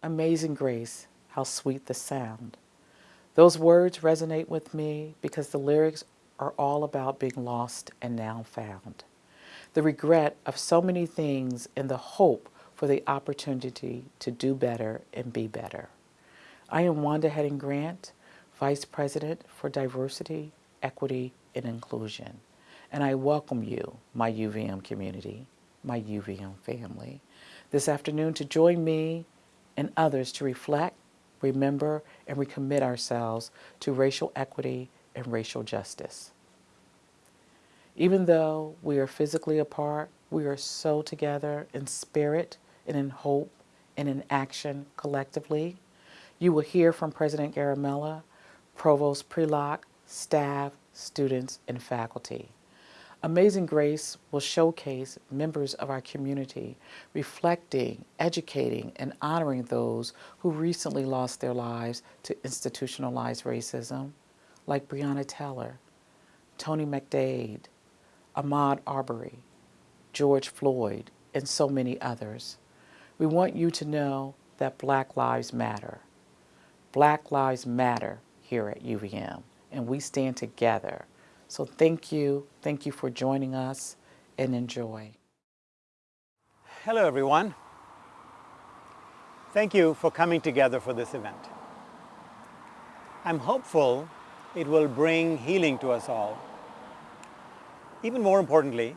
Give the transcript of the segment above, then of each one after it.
Amazing grace, how sweet the sound. Those words resonate with me because the lyrics are all about being lost and now found. The regret of so many things and the hope for the opportunity to do better and be better. I am Wanda Heading Grant, Vice President for Diversity, Equity, and Inclusion, and I welcome you, my UVM community, my UVM family, this afternoon to join me and others to reflect, remember, and recommit ourselves to racial equity and racial justice. Even though we are physically apart, we are so together in spirit and in hope and in action collectively. You will hear from President Garimella, Provost Prelock, staff, students, and faculty. Amazing Grace will showcase members of our community reflecting, educating, and honoring those who recently lost their lives to institutionalized racism, like Breonna Taylor, Tony McDade, Ahmaud Arbery, George Floyd, and so many others. We want you to know that Black Lives Matter. Black Lives Matter here at UVM, and we stand together so thank you. Thank you for joining us and enjoy. Hello, everyone. Thank you for coming together for this event. I'm hopeful it will bring healing to us all. Even more importantly,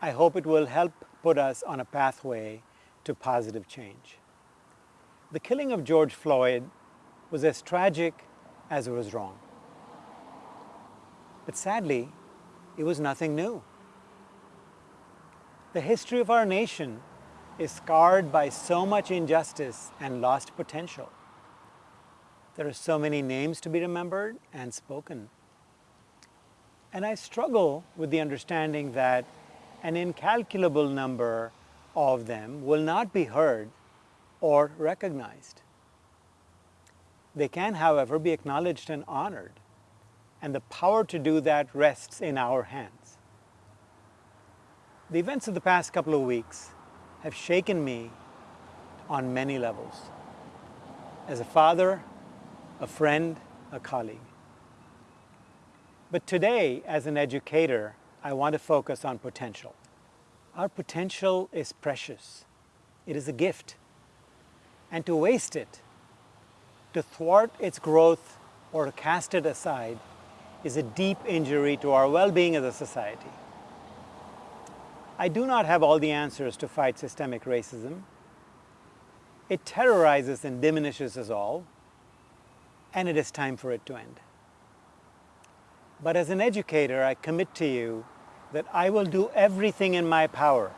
I hope it will help put us on a pathway to positive change. The killing of George Floyd was as tragic as it was wrong. But sadly, it was nothing new. The history of our nation is scarred by so much injustice and lost potential. There are so many names to be remembered and spoken. And I struggle with the understanding that an incalculable number of them will not be heard or recognized. They can, however, be acknowledged and honored and the power to do that rests in our hands. The events of the past couple of weeks have shaken me on many levels. As a father, a friend, a colleague. But today, as an educator, I want to focus on potential. Our potential is precious. It is a gift. And to waste it, to thwart its growth or to cast it aside is a deep injury to our well-being as a society. I do not have all the answers to fight systemic racism. It terrorizes and diminishes us all, and it is time for it to end. But as an educator, I commit to you that I will do everything in my power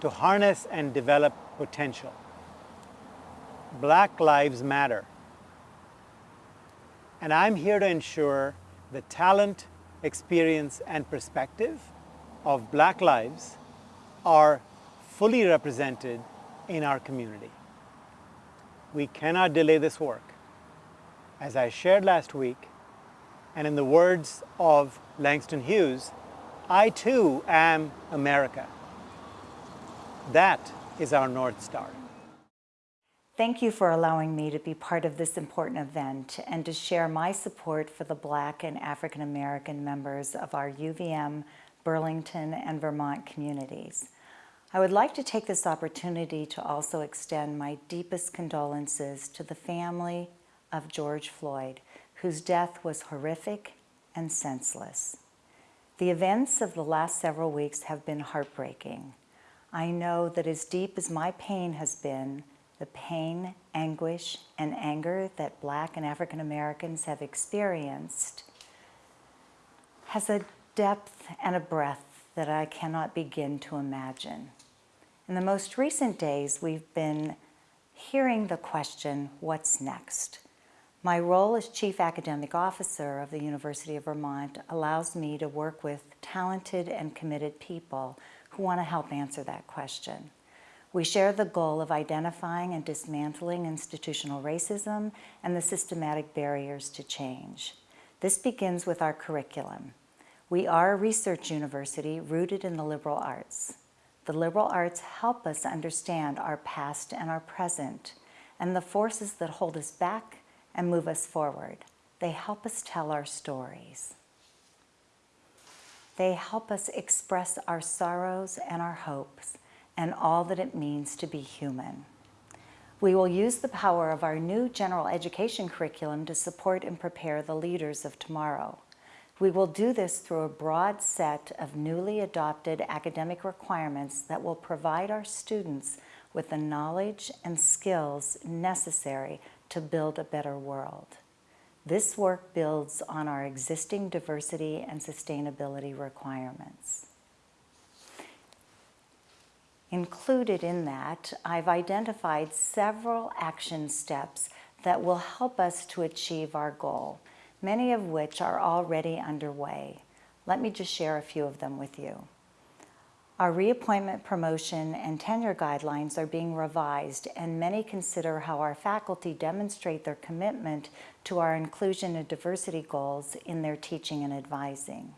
to harness and develop potential. Black lives matter. And I'm here to ensure the talent, experience, and perspective of Black lives are fully represented in our community. We cannot delay this work. As I shared last week, and in the words of Langston Hughes, I too am America. That is our North Star. Thank you for allowing me to be part of this important event and to share my support for the Black and African American members of our UVM, Burlington, and Vermont communities. I would like to take this opportunity to also extend my deepest condolences to the family of George Floyd, whose death was horrific and senseless. The events of the last several weeks have been heartbreaking. I know that as deep as my pain has been, the pain, anguish, and anger that Black and African Americans have experienced has a depth and a breadth that I cannot begin to imagine. In the most recent days, we've been hearing the question, what's next? My role as Chief Academic Officer of the University of Vermont allows me to work with talented and committed people who want to help answer that question. We share the goal of identifying and dismantling institutional racism and the systematic barriers to change. This begins with our curriculum. We are a research university rooted in the liberal arts. The liberal arts help us understand our past and our present, and the forces that hold us back and move us forward. They help us tell our stories. They help us express our sorrows and our hopes and all that it means to be human. We will use the power of our new general education curriculum to support and prepare the leaders of tomorrow. We will do this through a broad set of newly adopted academic requirements that will provide our students with the knowledge and skills necessary to build a better world. This work builds on our existing diversity and sustainability requirements. Included in that, I've identified several action steps that will help us to achieve our goal, many of which are already underway. Let me just share a few of them with you. Our reappointment, promotion, and tenure guidelines are being revised, and many consider how our faculty demonstrate their commitment to our inclusion and diversity goals in their teaching and advising.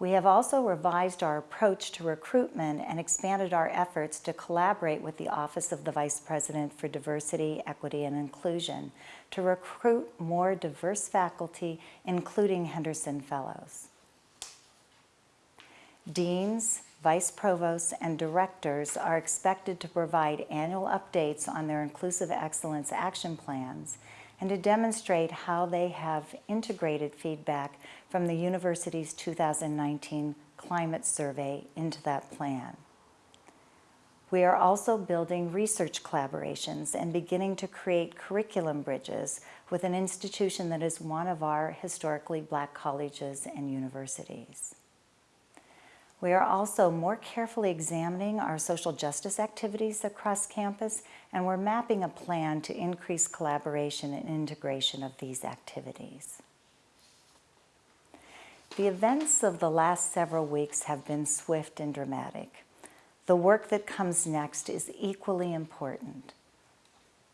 We have also revised our approach to recruitment and expanded our efforts to collaborate with the Office of the Vice President for Diversity, Equity, and Inclusion to recruit more diverse faculty, including Henderson Fellows. Deans, vice provosts, and directors are expected to provide annual updates on their Inclusive Excellence action plans and to demonstrate how they have integrated feedback from the university's 2019 climate survey into that plan. We are also building research collaborations and beginning to create curriculum bridges with an institution that is one of our historically black colleges and universities. We are also more carefully examining our social justice activities across campus, and we're mapping a plan to increase collaboration and integration of these activities. The events of the last several weeks have been swift and dramatic. The work that comes next is equally important.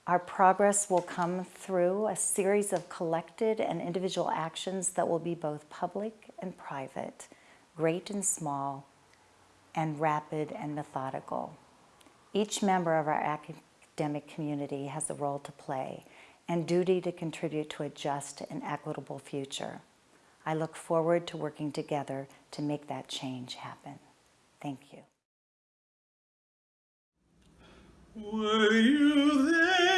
Our progress will come through a series of collected and individual actions that will be both public and private great and small, and rapid and methodical. Each member of our academic community has a role to play and duty to contribute to a just and equitable future. I look forward to working together to make that change happen. Thank you. Were you there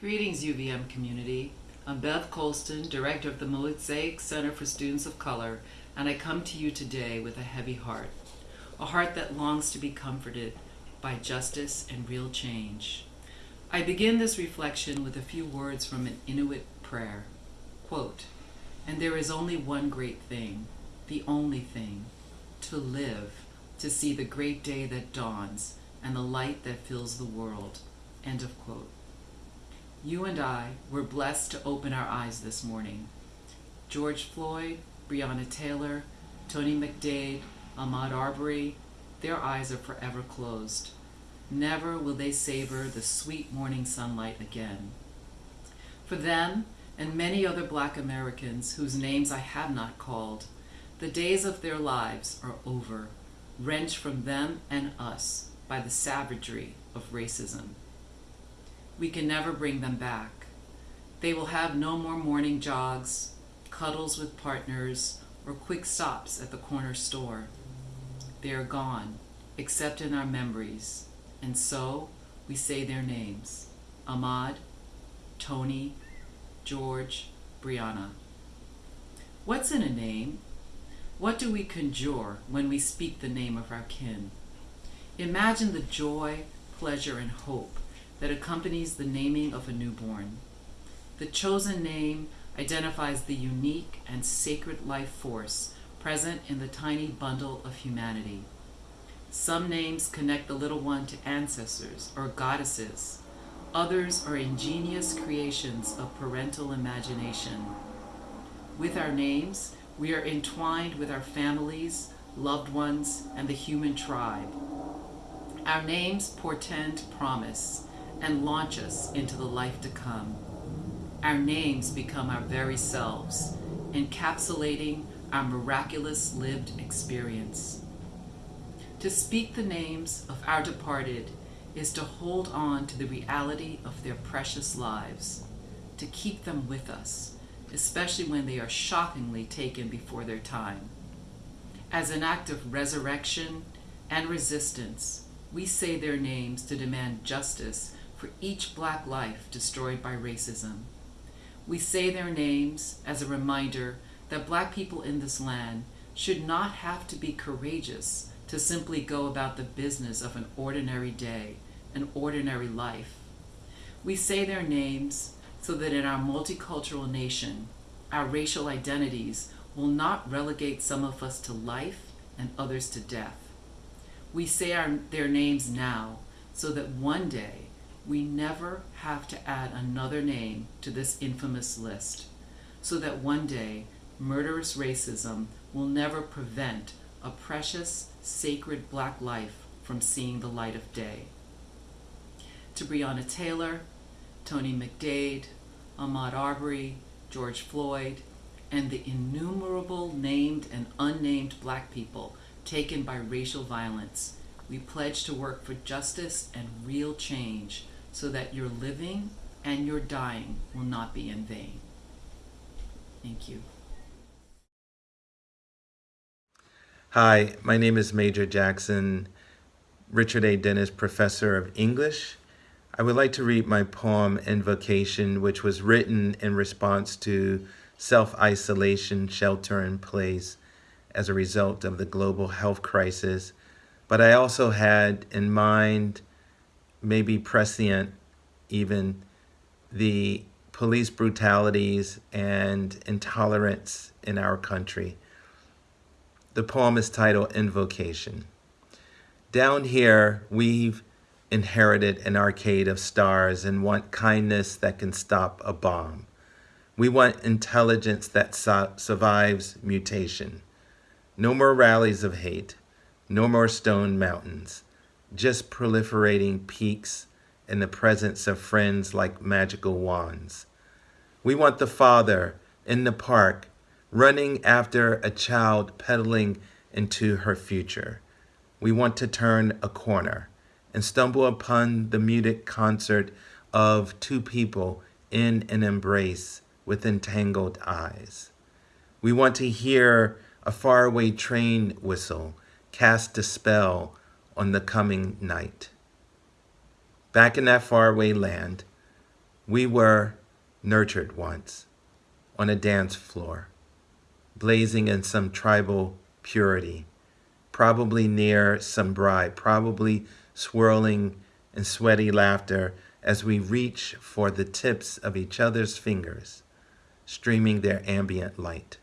Greetings, UVM community. I'm Beth Colston, Director of the Mosaic Center for Students of Color, and I come to you today with a heavy heart. A heart that longs to be comforted by justice and real change. I begin this reflection with a few words from an Inuit prayer. Quote, And there is only one great thing, the only thing, to live, to see the great day that dawns and the light that fills the world. End of quote. You and I were blessed to open our eyes this morning. George Floyd, Breonna Taylor, Tony McDade, Ahmaud Arbery, their eyes are forever closed. Never will they savor the sweet morning sunlight again. For them and many other black Americans whose names I have not called, the days of their lives are over, wrenched from them and us by the savagery of racism we can never bring them back. They will have no more morning jogs, cuddles with partners, or quick stops at the corner store. They are gone, except in our memories, and so we say their names Ahmaud, Tony, George, Breonna. What's in a name? What do we conjure when we speak the name of our kin? Imagine the joy, pleasure, and hope that accompanies the naming of a newborn. The chosen name identifies the unique and sacred life force present in the tiny bundle of humanity. Some names connect the little one to ancestors or goddesses. Others are ingenious creations of parental imagination. With our names, we are entwined with our families, loved ones, and the human tribe. Our names portend promise, and launch us into the life to come. Our names become our very selves, encapsulating our miraculous lived experience. To speak the names of our departed is to hold on to the reality of their precious lives, to keep them with us, especially when they are shockingly taken before their time. As an act of resurrection and resistance, we say their names to demand justice for each black life destroyed by racism. We say their names as a reminder that black people in this land should not have to be courageous to simply go about the business of an ordinary day, an ordinary life. We say their names so that in our multicultural nation, our racial identities will not relegate some of us to life and others to death. We say our, their names now so that one day we never have to add another name to this infamous list, so that one day murderous racism will never prevent a precious, sacred black life from seeing the light of day. To Breonna Taylor, Tony McDade, Ahmaud Arbery, George Floyd, and the innumerable named and unnamed black people taken by racial violence, we pledge to work for justice and real change so that your living and your dying will not be in vain. Thank you. Hi, my name is Major Jackson, Richard A. Dennis Professor of English. I would like to read my poem Invocation, which was written in response to self-isolation, shelter in place as a result of the global health crisis. But I also had in mind maybe prescient even the police brutalities and intolerance in our country. The poem is titled Invocation. Down here, we've inherited an arcade of stars and want kindness that can stop a bomb. We want intelligence that survives mutation. No more rallies of hate. No more stone mountains, just proliferating peaks in the presence of friends like magical wands. We want the father in the park running after a child pedaling into her future. We want to turn a corner and stumble upon the muted concert of two people in an embrace with entangled eyes. We want to hear a faraway train whistle cast a spell on the coming night. Back in that faraway land, we were nurtured once on a dance floor, blazing in some tribal purity, probably near some bride, probably swirling in sweaty laughter as we reach for the tips of each other's fingers, streaming their ambient light.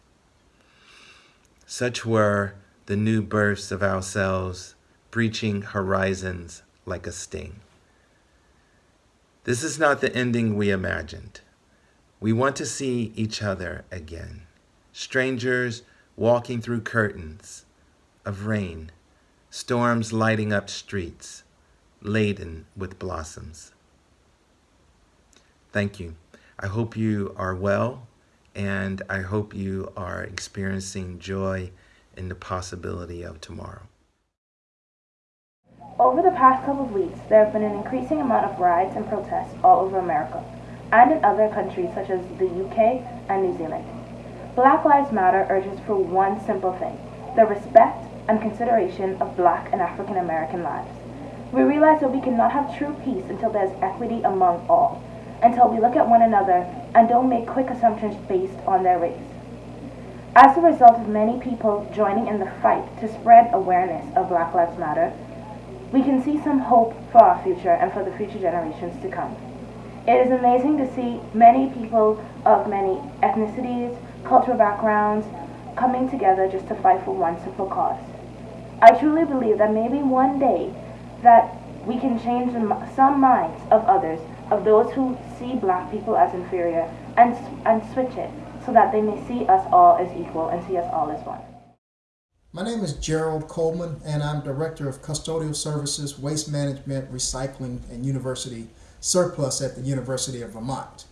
Such were the new births of ourselves, breaching horizons like a sting. This is not the ending we imagined. We want to see each other again, strangers walking through curtains of rain, storms lighting up streets, laden with blossoms. Thank you. I hope you are well, and I hope you are experiencing joy in the possibility of tomorrow. Over the past couple of weeks, there have been an increasing amount of riots and protests all over America and in other countries such as the UK and New Zealand. Black Lives Matter urges for one simple thing the respect and consideration of black and African American lives. We realize that we cannot have true peace until there's equity among all, until we look at one another and don't make quick assumptions based on their race. As a result of many people joining in the fight to spread awareness of Black Lives Matter, we can see some hope for our future and for the future generations to come. It is amazing to see many people of many ethnicities, cultural backgrounds coming together just to fight for one simple cause. I truly believe that maybe one day that we can change some minds of others, of those who see black people as inferior, and, and switch it so that they may see us all as equal and see us all as one. My name is Gerald Coleman, and I'm Director of Custodial Services, Waste Management, Recycling, and University Surplus at the University of Vermont.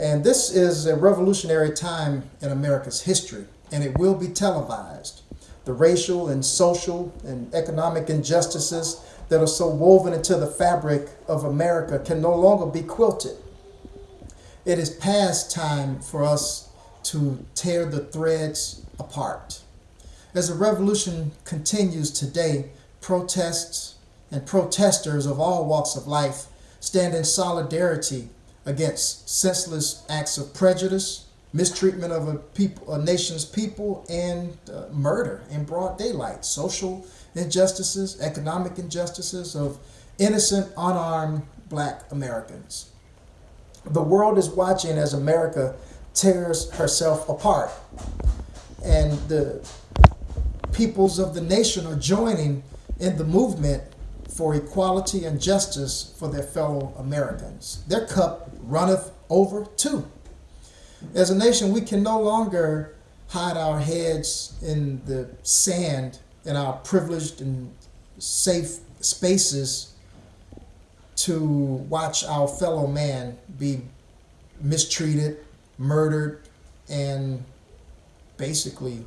And this is a revolutionary time in America's history, and it will be televised. The racial and social and economic injustices that are so woven into the fabric of America can no longer be quilted. It is past time for us to tear the threads apart. As the revolution continues today, protests and protesters of all walks of life stand in solidarity against senseless acts of prejudice, mistreatment of a, people, a nation's people, and uh, murder in broad daylight, social injustices, economic injustices of innocent, unarmed black Americans. The world is watching as America tears herself apart. And the peoples of the nation are joining in the movement for equality and justice for their fellow Americans. Their cup runneth over too. As a nation, we can no longer hide our heads in the sand in our privileged and safe spaces to watch our fellow man be mistreated, murdered, and basically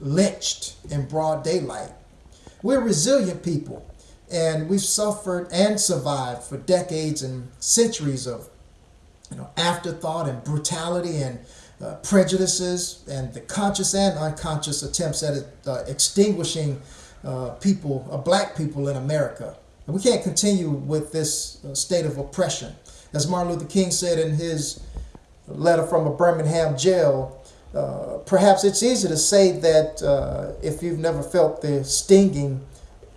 lynched in broad daylight. We're resilient people, and we've suffered and survived for decades and centuries of you know, afterthought and brutality and uh, prejudices and the conscious and unconscious attempts at uh, extinguishing uh, people, uh, black people in America. And we can't continue with this uh, state of oppression. As Martin Luther King said in his letter from a Birmingham jail, uh, perhaps it's easy to say that uh, if you've never felt the stinging,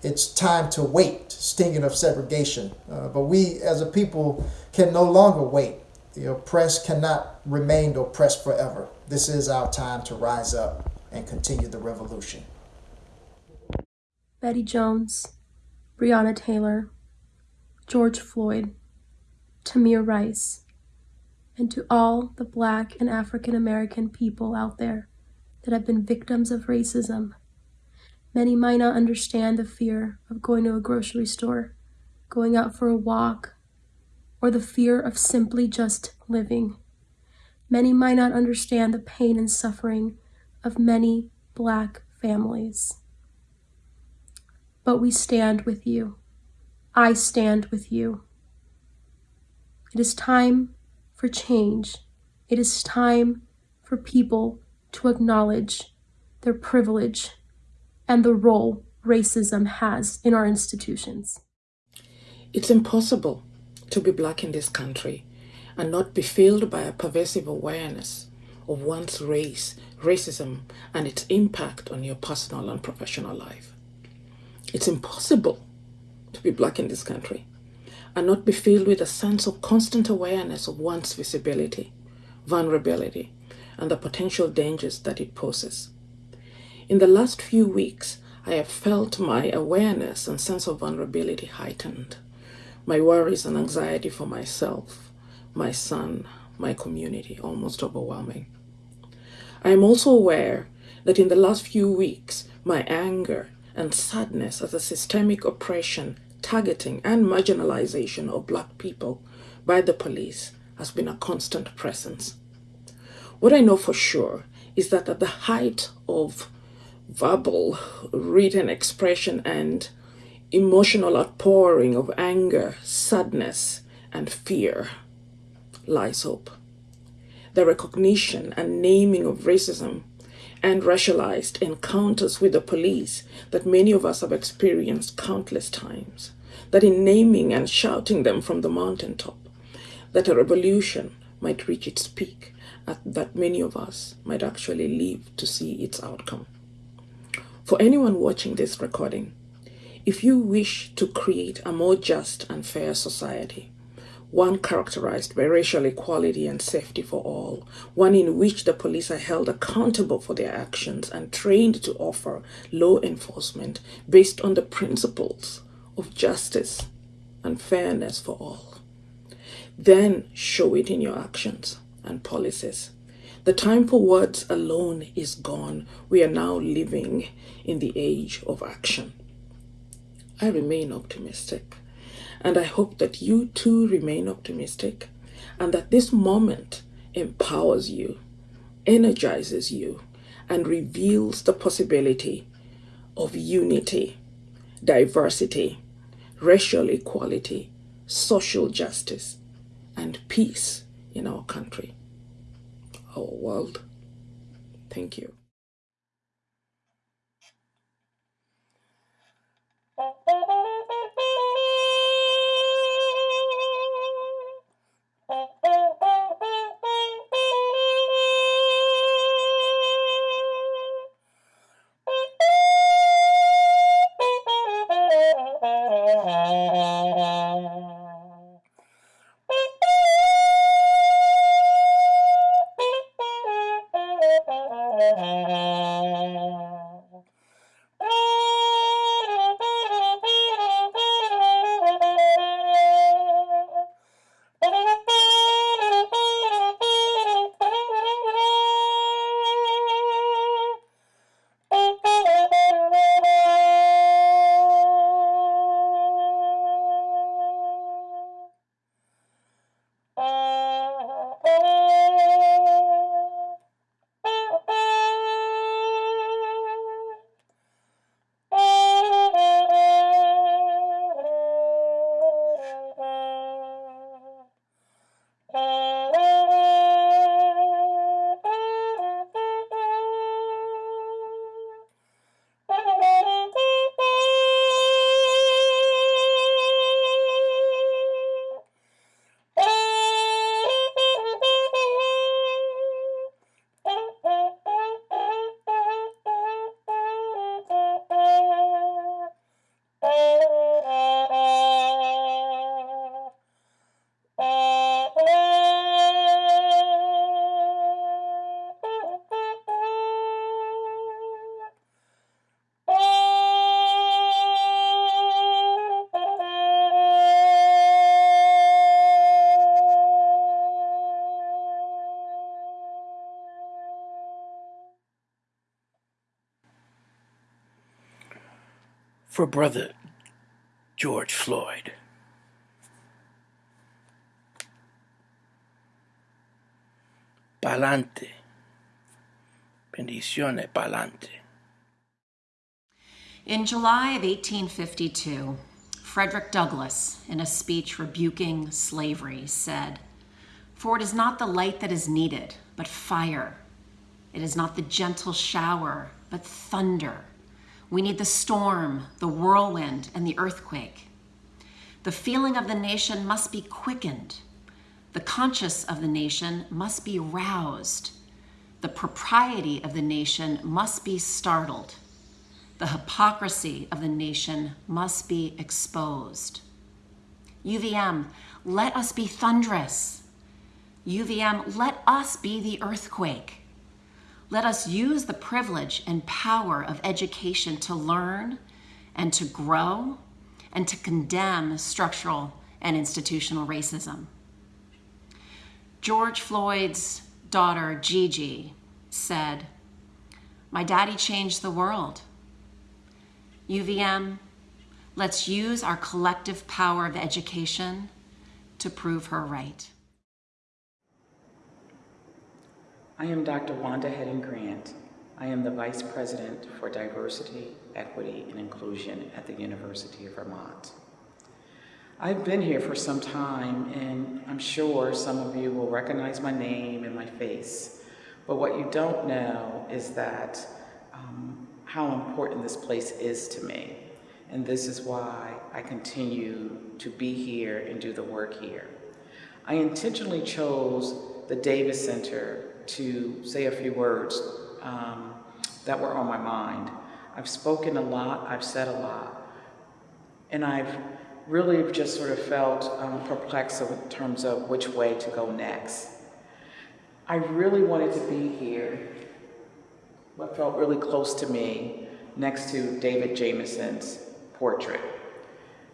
it's time to wait, stinging of segregation. Uh, but we as a people can no longer wait. The oppressed cannot remain oppressed forever. This is our time to rise up and continue the revolution. Betty Jones, Breonna Taylor, George Floyd, Tamir Rice, and to all the Black and African American people out there that have been victims of racism Many might not understand the fear of going to a grocery store, going out for a walk, or the fear of simply just living. Many might not understand the pain and suffering of many black families. But we stand with you. I stand with you. It is time for change. It is time for people to acknowledge their privilege and the role racism has in our institutions. It's impossible to be black in this country and not be filled by a pervasive awareness of one's race, racism, and its impact on your personal and professional life. It's impossible to be black in this country and not be filled with a sense of constant awareness of one's visibility, vulnerability, and the potential dangers that it poses. In the last few weeks, I have felt my awareness and sense of vulnerability heightened, my worries and anxiety for myself, my son, my community almost overwhelming. I am also aware that in the last few weeks, my anger and sadness at the systemic oppression, targeting, and marginalization of Black people by the police has been a constant presence. What I know for sure is that at the height of verbal, written expression and emotional outpouring of anger, sadness, and fear lies hope. The recognition and naming of racism and racialized encounters with the police that many of us have experienced countless times, that in naming and shouting them from the mountaintop, that a revolution might reach its peak, that many of us might actually live to see its outcome. For anyone watching this recording, if you wish to create a more just and fair society, one characterized by racial equality and safety for all, one in which the police are held accountable for their actions and trained to offer law enforcement based on the principles of justice and fairness for all. Then show it in your actions and policies. The time for words alone is gone. We are now living in the age of action. I remain optimistic and I hope that you too remain optimistic and that this moment empowers you, energizes you, and reveals the possibility of unity, diversity, racial equality, social justice, and peace in our country, our world. Thank you. For Brother George Floyd. Pa'lante. Bendiciones, pa'lante. In July of 1852, Frederick Douglass, in a speech rebuking slavery, said, For it is not the light that is needed, but fire. It is not the gentle shower, but thunder. We need the storm, the whirlwind, and the earthquake. The feeling of the nation must be quickened. The conscience of the nation must be roused. The propriety of the nation must be startled. The hypocrisy of the nation must be exposed. UVM, let us be thunderous. UVM, let us be the earthquake. Let us use the privilege and power of education to learn and to grow and to condemn structural and institutional racism. George Floyd's daughter, Gigi, said, My daddy changed the world. UVM, let's use our collective power of education to prove her right. I am Dr. Wanda Heading Grant. I am the Vice President for Diversity, Equity, and Inclusion at the University of Vermont. I've been here for some time, and I'm sure some of you will recognize my name and my face. But what you don't know is that um, how important this place is to me. And this is why I continue to be here and do the work here. I intentionally chose the Davis Center to say a few words um, that were on my mind. I've spoken a lot, I've said a lot, and I've really just sort of felt um, perplexed in terms of which way to go next. I really wanted to be here, what felt really close to me, next to David Jameson's portrait.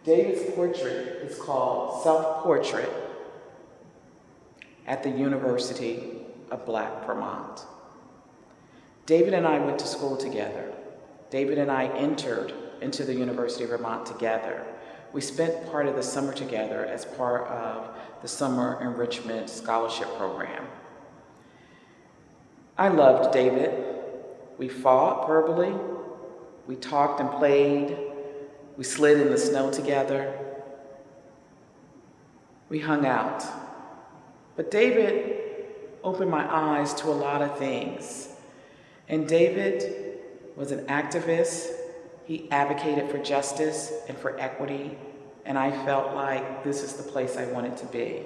David's portrait is called Self-Portrait at the University of Black Vermont. David and I went to school together. David and I entered into the University of Vermont together. We spent part of the summer together as part of the Summer Enrichment Scholarship Program. I loved David. We fought verbally. We talked and played. We slid in the snow together. We hung out. But David opened my eyes to a lot of things. And David was an activist. He advocated for justice and for equity. And I felt like this is the place I wanted to be.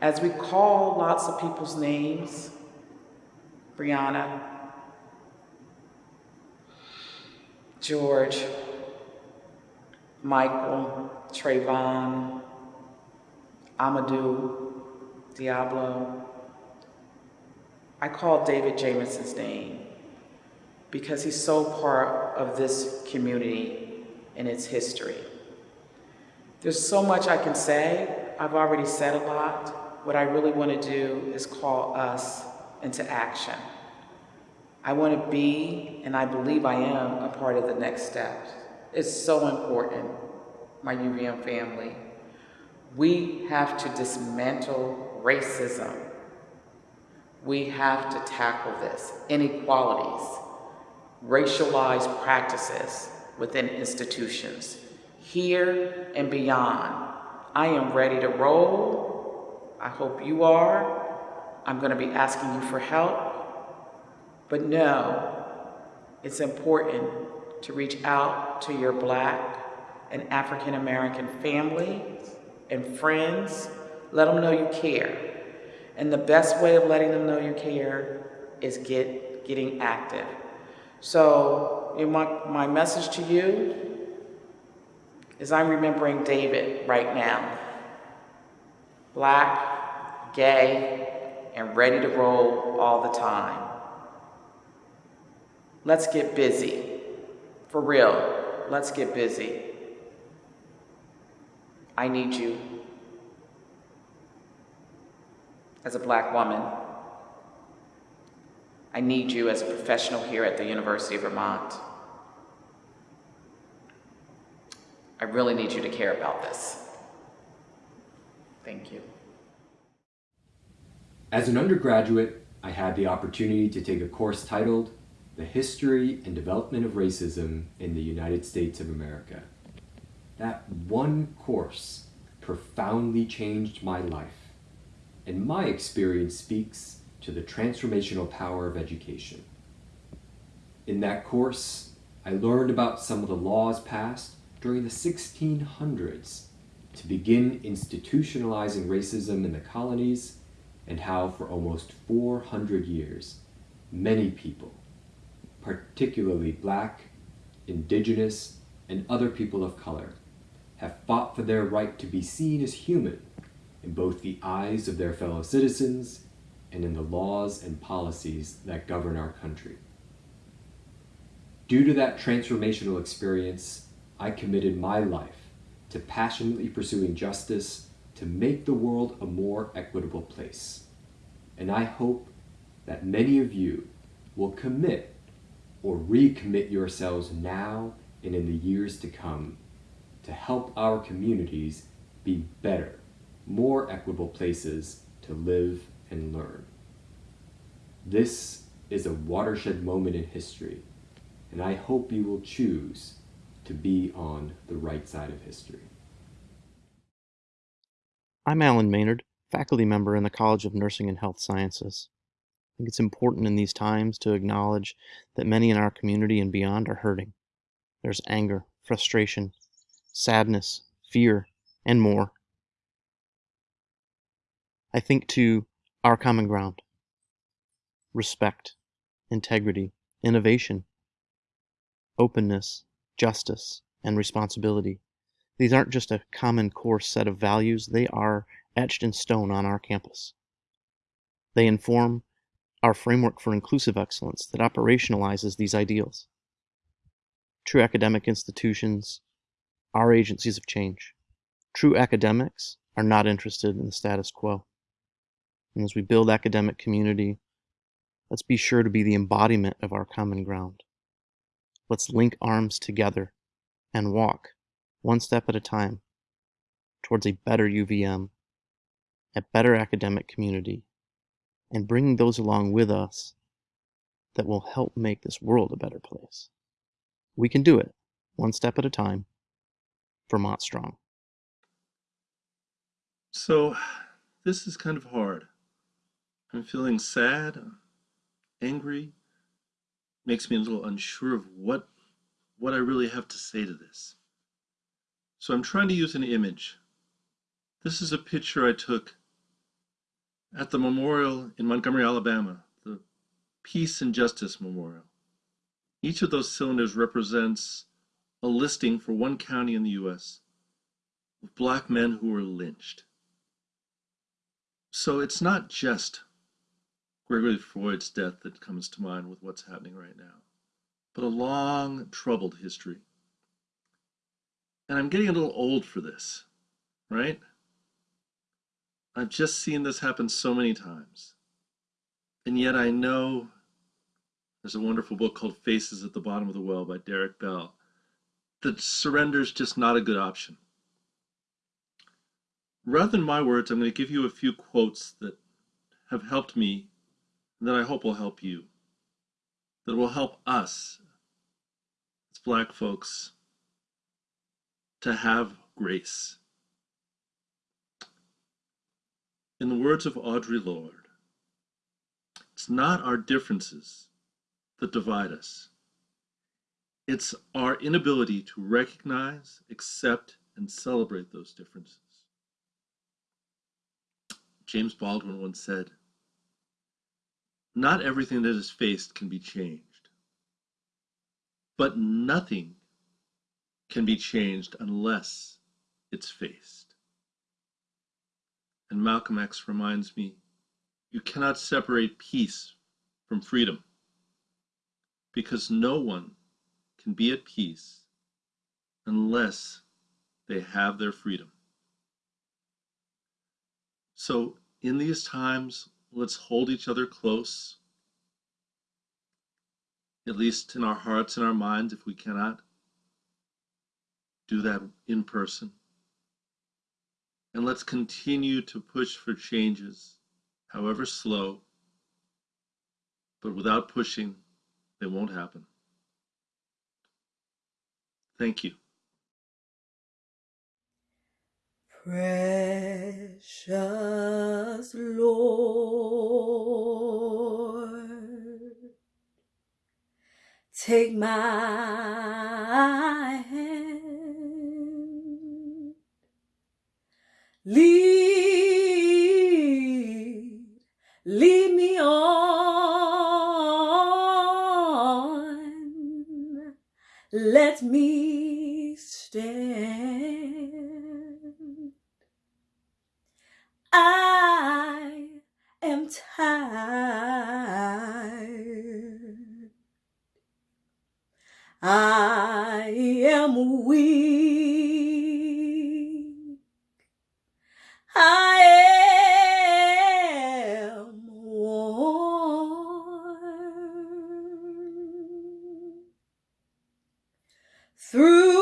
As we call lots of people's names, Breonna, George, Michael, Trayvon, Amadou, Diallo. I call David Jamison's name because he's so part of this community and its history. There's so much I can say. I've already said a lot. What I really want to do is call us into action. I want to be, and I believe I am, a part of the next steps. It's so important, my UVM family. We have to dismantle racism. We have to tackle this, inequalities, racialized practices within institutions, here and beyond. I am ready to roll. I hope you are. I'm going to be asking you for help. But know it's important to reach out to your Black and African American family and friends. Let them know you care. And the best way of letting them know you care is get getting active. So my, my message to you is I'm remembering David right now. Black, gay, and ready to roll all the time. Let's get busy. For real, let's get busy. I need you. As a black woman, I need you as a professional here at the University of Vermont. I really need you to care about this. Thank you. As an undergraduate, I had the opportunity to take a course titled The History and Development of Racism in the United States of America. That one course profoundly changed my life, and my experience speaks to the transformational power of education. In that course, I learned about some of the laws passed during the 1600s to begin institutionalizing racism in the colonies and how for almost 400 years, many people, particularly black, indigenous, and other people of color, have fought for their right to be seen as human in both the eyes of their fellow citizens and in the laws and policies that govern our country. Due to that transformational experience, I committed my life to passionately pursuing justice to make the world a more equitable place. And I hope that many of you will commit or recommit yourselves now and in the years to come to help our communities be better, more equitable places to live and learn. This is a watershed moment in history, and I hope you will choose to be on the right side of history. I'm Alan Maynard, faculty member in the College of Nursing and Health Sciences. I think it's important in these times to acknowledge that many in our community and beyond are hurting. There's anger, frustration, sadness, fear, and more. I think to our common ground respect, integrity, innovation, openness, justice, and responsibility. These aren't just a common core set of values, they are etched in stone on our campus. They inform our framework for inclusive excellence that operationalizes these ideals. True academic institutions are agencies of change. True academics are not interested in the status quo. And as we build academic community, let's be sure to be the embodiment of our common ground. Let's link arms together and walk, one step at a time, towards a better UVM, a better academic community, and bringing those along with us that will help make this world a better place. We can do it, one step at a time, Vermont Strong. So, this is kind of hard. I'm feeling sad, angry, makes me a little unsure of what what I really have to say to this. So I'm trying to use an image. This is a picture I took at the memorial in Montgomery, Alabama, the Peace and Justice Memorial. Each of those cylinders represents a listing for one county in the US of black men who were lynched. So it's not just George Floyd's death that comes to mind with what's happening right now, but a long, troubled history. And I'm getting a little old for this, right? I've just seen this happen so many times. And yet I know there's a wonderful book called Faces at the Bottom of the Well by Derek Bell that surrender is just not a good option. Rather than my words, I'm going to give you a few quotes that have helped me that I hope will help you, that will help us as Black folks to have grace. In the words of Audre Lorde, it's not our differences that divide us. It's our inability to recognize, accept, and celebrate those differences. James Baldwin once said, Not everything that is faced can be changed, but nothing can be changed unless it's faced. And Malcolm X reminds me, you cannot separate peace from freedom because no one can be at peace unless they have their freedom. So, in these times, let's hold each other close, at least in our hearts and our minds if we cannot. do that in person. And let's continue to push for changes, however slow, but without pushing, they won't happen. Thank you. Precious Lord, take my hand, lead, lead me on, let me stand. I am tired. I am weak. I am worn through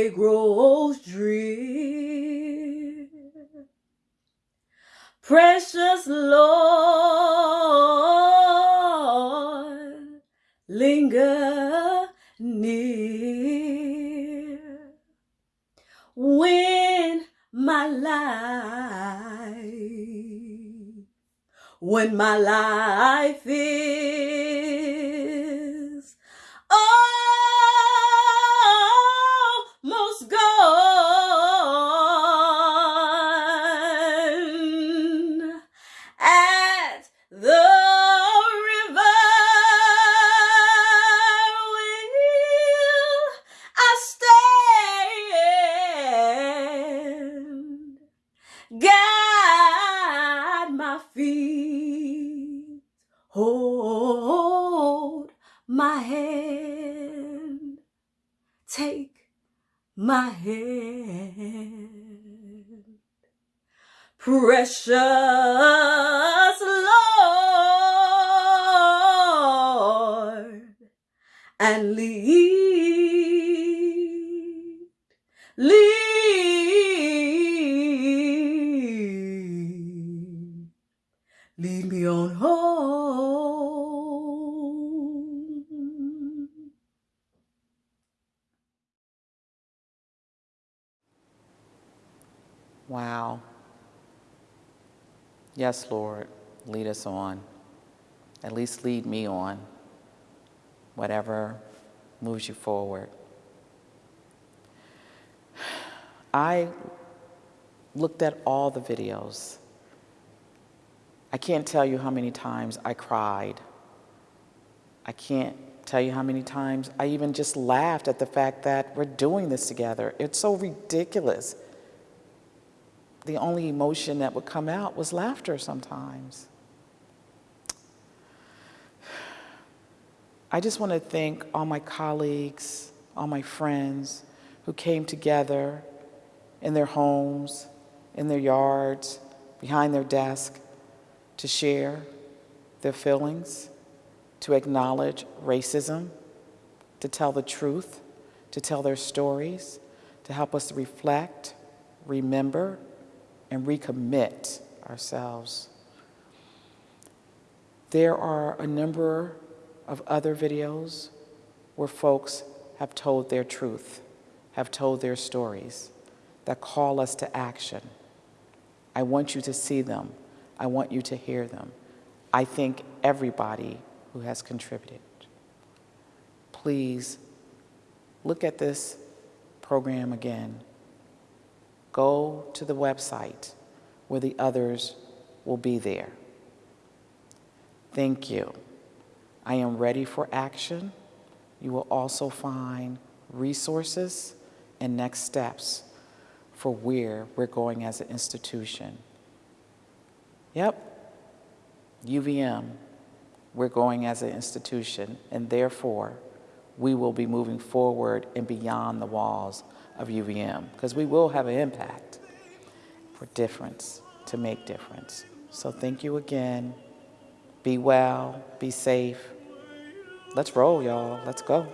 way grows drear precious lord linger near. When my life. When my life is Yes, Lord, lead us on. At least lead me on. Whatever moves you forward. I looked at all the videos. I can't tell you how many times I cried. I can't tell you how many times I even just laughed at the fact that we're doing this together. It's so ridiculous. The only emotion that would come out was laughter sometimes. I just want to thank all my colleagues, all my friends who came together in their homes, in their yards, behind their desk to share their feelings, to acknowledge racism, to tell the truth, to tell their stories, to help us reflect, remember, and recommit ourselves. There are a number of other videos where folks have told their truth, have told their stories that call us to action. I want you to see them. I want you to hear them. I thank everybody who has contributed. Please look at this program again. Go to the website where the others will be there. Thank you. I am ready for action. You will also find resources and next steps for where we're going as an institution. Yep, UVM, we're going as an institution, and therefore, we will be moving forward and beyond the walls of UVM because we will have an impact for difference, to make difference. So thank you again. Be well, be safe. Let's roll, y'all. Let's go.